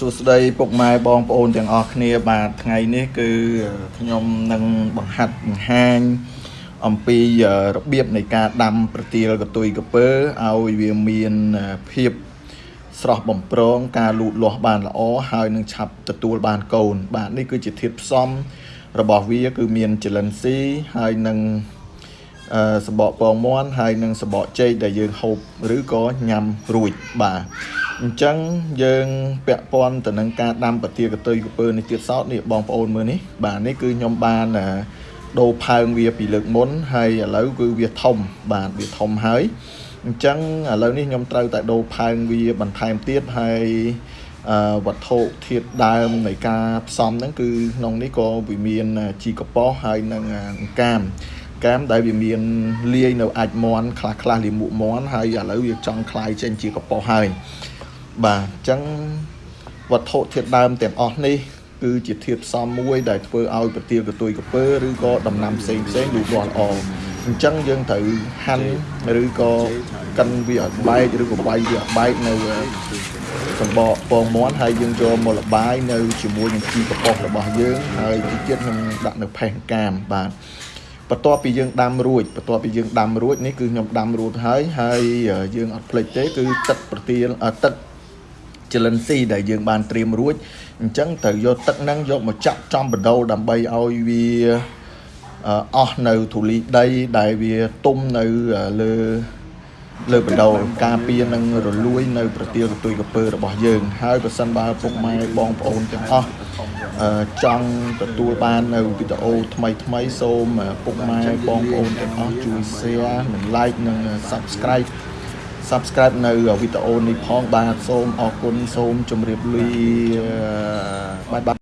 សួស្តីពុកម៉ែបងប្អូនទាំងអស់គ្នាបាទថ្ងៃនេះគឺខ្ញុំនឹងបង្ហាត់បង្ហាញអំពីរបៀបនៃការដាំប្រទាលកតុយកពើឲ្យវាមានភាពស្រស់បំប្រងការលូតលាស់បានល្អហើយនឹងឆាប់ទទួលបានកូន បាទនេះគឺជាធាតុផ្សំរបស់វាគឺមានចលិនស៊ីហើយនឹងអឺសបកពងមាន់ហើយនឹងសបកចេកដែលយើងហូបឬក៏ញ៉ាំរួចបាទ អញ្ចឹងយើងពាក់ព័ន្ធទៅនឹងការដាំប្រទាលកតុយកពើនេះទៀតសោតនេះបងប្អូនមើលនេះបាទនេះគឺខ្ញុំបានដូរផើងវាពីលើកមុនហើយឥឡូវគឺវាធំបាទវាធំហើយអញ្ចឹងឥឡូវនេះខ្ញុំត្រូវតែដូរផើងវាបន្ថែមទៀតហើយអឺវត្ថុធាតុដើមនៃការផ្សំហ្នឹងគឺក្នុងនេះក៏វាមានជីកប៉ោះហើយនឹងអង្កាមកាមដែលវាមានលាយនៅអាចមន់ខ្លះខ្លះលាមកមន់ហើយឥឡូវវាចង់คลายចេញជាកប៉ោះហើយ បាទអញ្ចឹងវត្ថុធាតុដើមទាំងអស់នេះគឺជាធាតុផ្សំមួយដែលធ្វើឲ្យប្រទាលកតុយកពើឬក៏ដំណាំផ្សេងផ្សេងលូតលាស់ល្អអញ្ចឹងយើងត្រូវហាន់ឬក៏កិនវាឲ្យបែកឬក៏វាយវាឲ្យបែកនៅសម្បកពងមាន់ហើយយើងយកមកលបាយនៅជាមួយនឹងជីកប៉ុសរបស់យើងហើយទីទៀតខ្ញុំដាក់នៅផេះកាមបាទបន្ទាប់ពីយើងដាំរួចបន្ទាប់ពីយើងដាំរួចនេះគឺខ្ញុំដាំរួចហើយហើយយើងអត់ភ្លេចទេគឺទឹកប្រទាលទឹក ចលិនស៊ីដែលយើងបានត្រៀមរួចអញ្ចឹងត្រូវយកទឹកហ្នឹងយកមកចាក់ចំបដូរដើម្បីឲ្យវាអស់នៅធូលីដីដែលវាទុំនៅលើលើបដោការពារនឹងរលួយនៅប្រទាលកតុយកពើរបស់យើង ហើយប្រសិនបើពុកម៉ែបងប្អូនទាំងអស់ចង់ទទួលបាននៅវីដេអូថ្មីថ្មីសូមពុកម៉ែបងប្អូនទាំងអស់ជួយ share និង like និង subscribe subscribe នៅវីដេអូនេះផងបាទសូមអរគុណសូមជម្រាបលាបាយបាយ